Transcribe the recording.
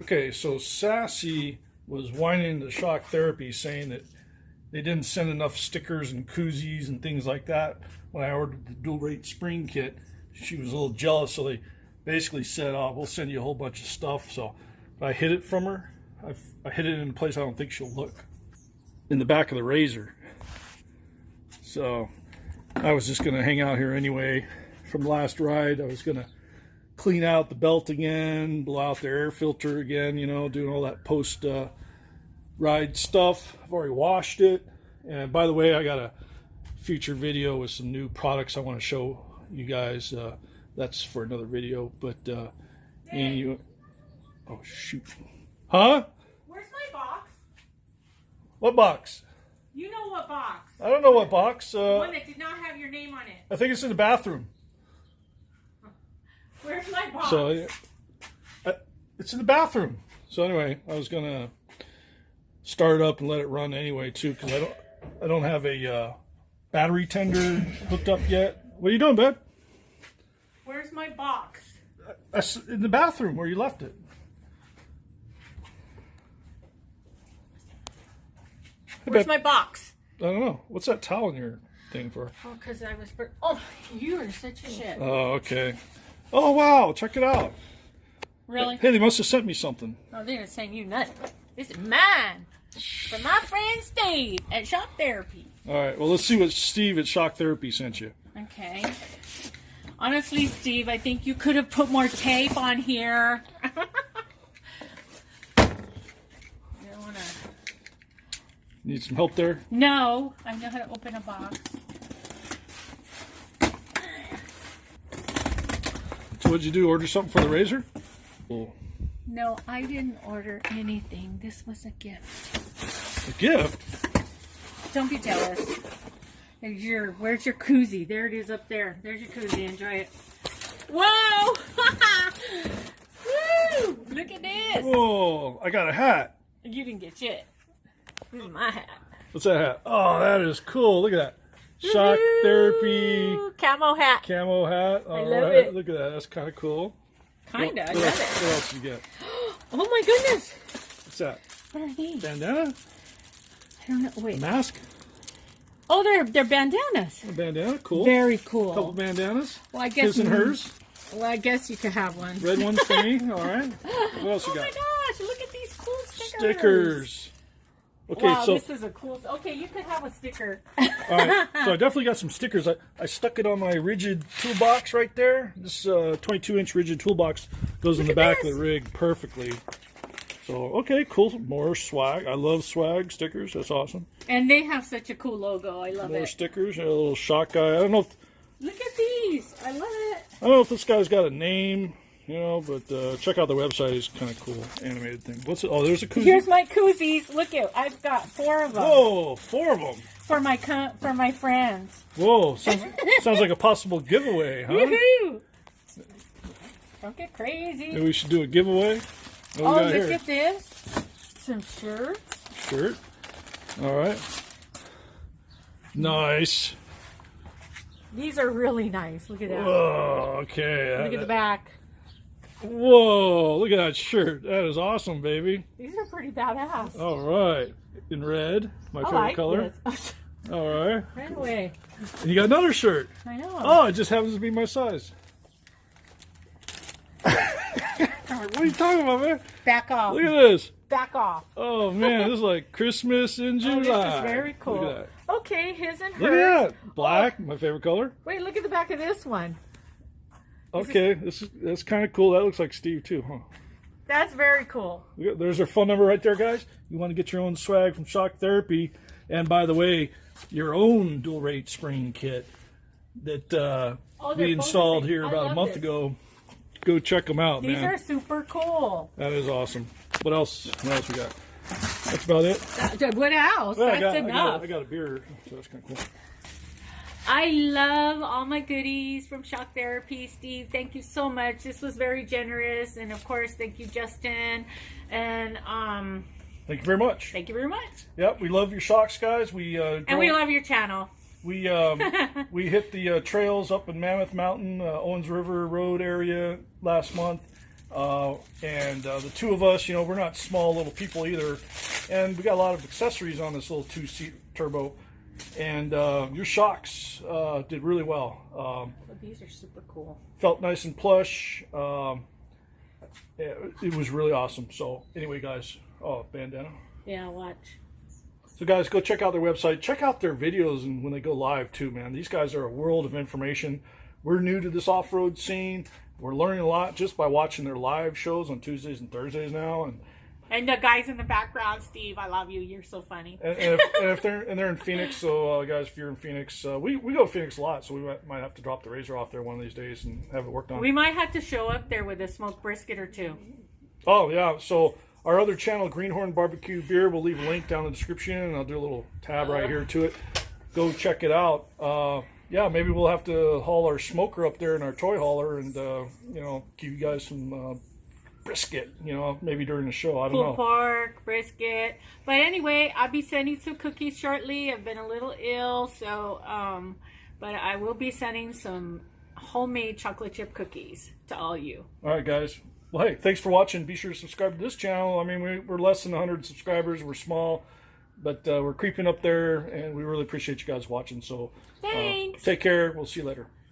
Okay, so Sassy was whining to shock therapy saying that they didn't send enough stickers and koozies and things like that when I ordered the dual rate spring kit. She was a little jealous, so they basically said, "Oh, we'll send you a whole bunch of stuff." So I hid it from her. I, I hid it in a place I don't think she'll look. In the back of the RZR. So I was just gonna hang out here anyway from last ride. I was gonna clean out the belt again, blow out the air filter again, you know, doing all that post uh, ride stuff. I've already washed it. And by the way, I got a future video with some new products I want to show you guys. Uh, that's for another video. But, uh, and you, oh shoot. Huh? Where's my box? What box? You know what box? I don't know what box. The Uh, one that did not have your name on it. I think it's in the bathroom. Where's my box? So yeah, uh, it's in the bathroom. So anyway, I was gonna start it up and let it run anyway too, because I don't I don't have a uh, battery tender hooked up yet. What are you doing, babe? Where's my box? That's in the bathroom where you left it. Hey, Where's my box? I don't know. What's that towel in your thing for? Oh, because I was. bur- Oh, you are such a shit. Oh, okay. Oh wow, check it out. Really? Hey, they must have sent me something. Oh, they're saying you nothing. This is mine. From my friend Steve at Shock Therapy. All right. Well, let's see what Steve at Shock Therapy sent you. Okay. Honestly, Steve, I think you could have put more tape on here. wanna... Need some help there? No, I know how to open a box. What'd you do? Order something for the RZR? Cool. No, I didn't order anything. This was a gift. A gift? Don't be jealous. There's your where's your koozie? There it is up there. There's your koozie. Enjoy it. Whoa! Woo! Look at this. Whoa! I got a hat. You didn't get shit. This is my hat. What's that hat? Oh, that is cool. Look at that. Shock therapy camo hat. camo hat. All love right. it. Look at that. That's kind of cool. What, I what love else, it. what else you get? Oh my goodness. What's that? What are these? Bandana? I don't know. Wait. Mask? Oh, they're they're bandanas. A bandana? Cool. Very cool. A couple bandanas. Well, I guess His and hers. Well, I guess you could have one. Red ones for me. All right. What else Oh you my gosh! Look at these cool stickers. Stickers. Okay, wow, so this is a cool. Okay, you could have a sticker. All right, so I definitely got some stickers. I, I stuck it on my RIDGID toolbox right there. This uh, 22 inch RIDGID toolbox goes in the back this. of the rig perfectly. So, okay, cool. More swag. I love swag stickers. That's awesome. and they have such a cool logo. I love More it. More stickers. A little shock guy. I don't know if Look at these. I love it. I don't know if this guy's got a name, you know, but uh, check out the website. It's kind of cool animated thing. What's it? Oh, there's a koozie. Here's my koozies. Look at. I've got four of them Whoa, four of them. for my co- for my friends. Whoa, sounds, sounds like a possible giveaway, huh? Woohoo! Don't get crazy. Maybe we should do a giveaway. What Oh, look here? at this. Some shirts. shirt. All right. Nice. These are really nice. Look at that. Whoa. Okay. Look at the back. Whoa. Look at that shirt. That is awesome, baby. These are pretty badass. All right. In red, my I favorite like color. All right. Right away. And you got another shirt. I know. Oh, it just happens to be my size. what are you talking about, man? Back off. Look at this. Back off. Oh man, this is like Christmas in Oh, July. this is very cool. Look at Okay, his and that. Look at that. Black, my favorite color. Wait, look at the back of this one. Okay, this is that's kind of cool. That looks like Steve too, huh? That's very cool. There's our phone number right there, guys. You want to get your own swag from Shock Therapy, and by the way, your own dual rate spring kit that uh, Oh, we installed here I about a month this. ago. Go check them out, These man. are super cool. That is awesome. What else? What else we got? That's about it. What else? Well, I That's got, I enough. got, I got a beer, so that's kind of cool. I love all my goodies from Shock Therapy. Steve, thank you so much. This was very generous. And of course, thank you, Justin. And um, Thank you very much. thank you very much. Yep, we love your shocks, guys. We uh, And we love your channel. We um, we hit the uh, trails up in Mammoth Mountain, uh, Owens River Road area last month, Uh, and uh, the two of us, you know, we're not small little people either. And we got a lot of accessories on this little two seat turbo. And uh, your shocks uh, did really well. Um, these are super cool. felt nice and plush. Um, it, it was really awesome. So, anyway, guys, oh, bandana. Yeah, watch. So, guys, go check out their website. Check out their videos and when they go live too, man. These guys are a world of information. We're new to this off-road scene. We're learning a lot just by watching their live shows on Tuesdays and Thursdays now. And And the guys in the background, Steve, I love you. You're so funny. and, and, if, and if they're and they're in Phoenix, so uh, guys, if you're in Phoenix, uh, we we go to Phoenix a lot, so we might, might have to drop the RZR off there one of these days and have it worked on. We might have to show up there with a smoked brisket or two. Oh yeah, so our other channel, Greenhorn Barbecue Beer, we'll leave a link down in the description, and I'll do a little tab right here to it. Go check it out. Uh, yeah, maybe we'll have to haul our smoker up there in our toy hauler, and uh, you know, give you guys some uh, brisket. You know, maybe during the show. I don't Pulled know. pork, brisket. But anyway, I'll be sending some cookies shortly. I've been a little ill, so um, but I will be sending some homemade chocolate chip cookies to all you. All right, guys. Well, hey, thanks for watching. Be sure to subscribe to this channel. I mean, we, we're less than 100 subscribers. We're small, but uh, we're creeping up there, and we really appreciate you guys watching. So, uh, Thanks. take care. We'll see you later.